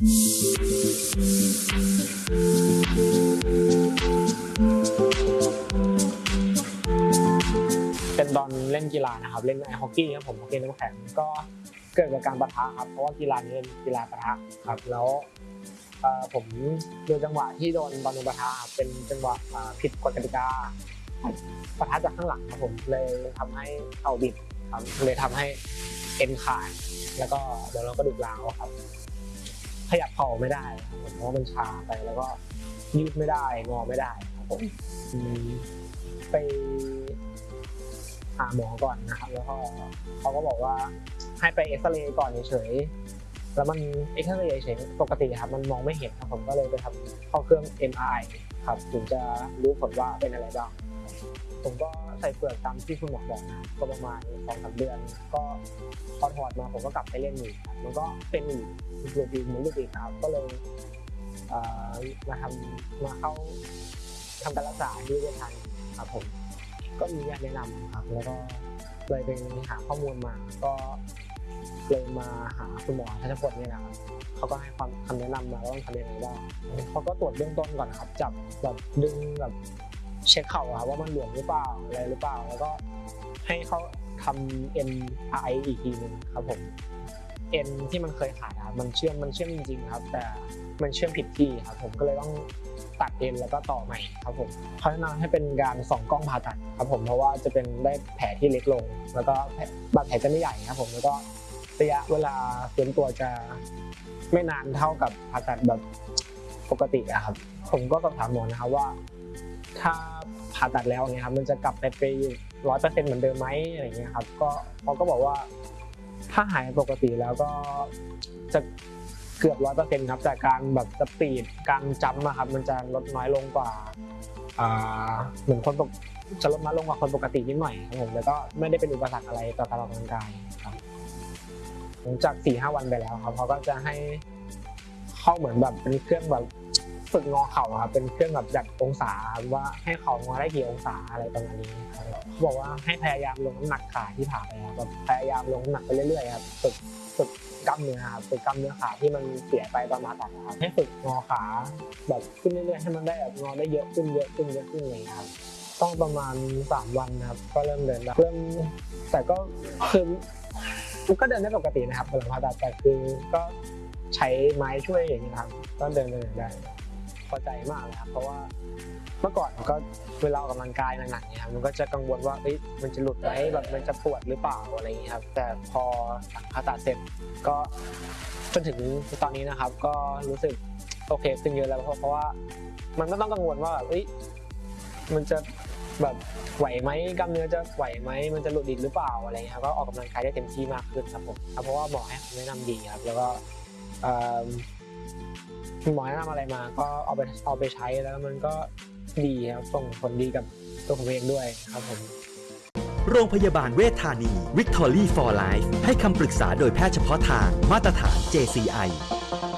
เป็นตอนเล่นกีฬานะครับ เล่นไอฮอกกี้ครับผมฮอกกี้น้ำแข็งก็เกิดจากการปะทะครับ เพราะว่ากีฬานี้เป็นกีฬาปะทะครับ แล้วผมโดนจังหวะที่โดนบอลโดนปะทะเป็นจังหวะผิดกฎกติกาปะทะจากข้างหลังครับผมเลยทำให้เข่าบิดครับเลยทำให้เอ็นขาดแล้วก็เดี๋ยวเราก็ดูกร้าวครับ ขยับเข่าไม่ได้เพราะมันชาไปแล้วก็ยืดไม่ได้งอไม่ได้ครับผมไปหาหมอก่อนนะครับ แล้วก็เขาก็บอกว่าให้ไปเอ็กซเรย์ก่อนเฉยๆแล้วมันเอ็กซเรย์เฉยปกติครับมันมองไม่เห็นครับผมก็เลยไปทำเข้าเครื่อง MRI ครับถึงจะรู้ผลว่าเป็นอะไรบ้าง ผมก็ใส่เปลือกตามที่คุณหมอบอกนะก็ประมาณสองสามเดือน ก็พอถอดมาผมก็กลับไปเล่นอีกมันก็เป็นอีกหลุดอีกหมุนลุดอีกครับก็เลยมาทำมาเข้าทำการรักษาที่เวชทันครับผม ก็มีญาติแนะนำครับ แล้วก็เลยไปหาข้อมูลมา ก็เลยมาหาคุณหมอทัชพลเนี่ยนะครับเขาก็ให้ความคำแนะนำมาว่าต้องทำยังไงบ้างเขาก็ตรวจเบื้องต้นก่อนนะครับ จับแบบดึงแบบ เช็คเข่าครับว่ามันหลวมหรือเปล่าอะไรหรือเปล่า แล้วก็ให้เขาทำ MRI อีกทีหนึงครับผมเอ็นที่มันเคยขาดมันเชื่อมมันเชื่อมจริงๆครับ แต่มันเชื่อมผิดที่ครับผมก็เลยต้องตัดเอ็นแล้วก็ต่อใหม่ครับผมเขาแนะนำให้เป็นการส่องกล้องผ่าตัดครับผมเพราะว่าจะเป็นได้แผลที่เล็กลง แล้วก็บาดแผลจะไม่ใหญ่ครับผมแล้วก็ระยะเวลาฟื้นตัวจะไม่นานเท่ากับผ่าตัดแบบปกติครับผมก็สอบถามหมอนะครับว่า ถ้าผ่าตัดแล้วเนี่ยครับมันจะกลับไปไปร้อยเปอร์เซ็นต์เหมือนเดิมไหมอะไรเงี้ยครับก็เขาก็บอกว่าถ้าหายปกติแล้วก็จะเกือบร้อยเปอร์เซ็นต์ครับแต่การแบบสปีดการจัมป์อะครับมันจะลดน้อยลงกว่าเหมือนคนปกจะลดน้อยลงกว่าคนปกตินิดหน่อยครับผมแล้วก็ไม่ได้เป็นอุปสรรคอะไรต่อการออกกำลังกายครับหลังจากสี่ห้าวันไปแล้วครับเขาก็จะให้เข้าเหมือนแบบเป็นเครื่องแบบ ฝึกงอเข่าครับเป็นเครื่องแบบจัดองศาว่าให้เข่างอได้กี่องศาอะไรประมาณนี้ครับเขาบอกว่าให้พยายามลงน้ำหนักขาที่ผ่าไปครับแบบพยายามลงน้ำหนักไปเรื่อยๆครับฝึกฝึกกล้ามเนื้อครับฝึกกล้ามเนื้อขาที่มันเสียไปตอนมาตัดนครับให้ฝึกงอขาแบบขึ้นเรื่อยๆให้มันได้แบบงอได้เยอะขึ้นเยอะขึ้นเยอะขึ้นอะไรองเลยครับต้องประมาณสามวันนะครับ ก็เริ่มเดินได้เริ่มแต่ก็คือก็เดินได้ปกตินะครับหลังผ่าตัดแต่คือก็ใช้ไม้ช่วยอย่างนี้ครับก็เดินเดินได้ พอใจมากเลยครับเพราะว่าเมื่อก่อนก็เวลาออกกำลังกายหนักๆเนี่ยมันก็จะกังวลว่าเอ้ยมันจะหลุดไหมแบบมันจะปวดหรือเปล่าอะไรอย่างเงี้ยครับแต่พอหลังผ่าตัดเสร็จก็จนถึงตอนนี้นะครับ ก็รู้สึกโอเคขึ้นเยอะแล้วเพราะเพราะว่ามันไม่ต้องกังวลว่าแบบเอ้ยมันจะแบบไหวไหมกล้ามเนื้อจะไหวไหมมันจะหลุดอีกหรือเปล่าอะไรเงี้ยครับก็ออกกำลังกายได้เต็มที่มากขึ้นครับผมเพราะว่าหมอให้คำแนะนำดีครับแล้วก็ หมอแนะนำอะไรมาก็เอาไปเอาไปใช้แล้วมันก็ดีครับส่งผลดีกับตัวผมเองด้วยครับผมโรงพยาบาลเวชธานี Victory for Life ให้คำปรึกษาโดยแพทย์เฉพาะทางมาตรฐาน JCI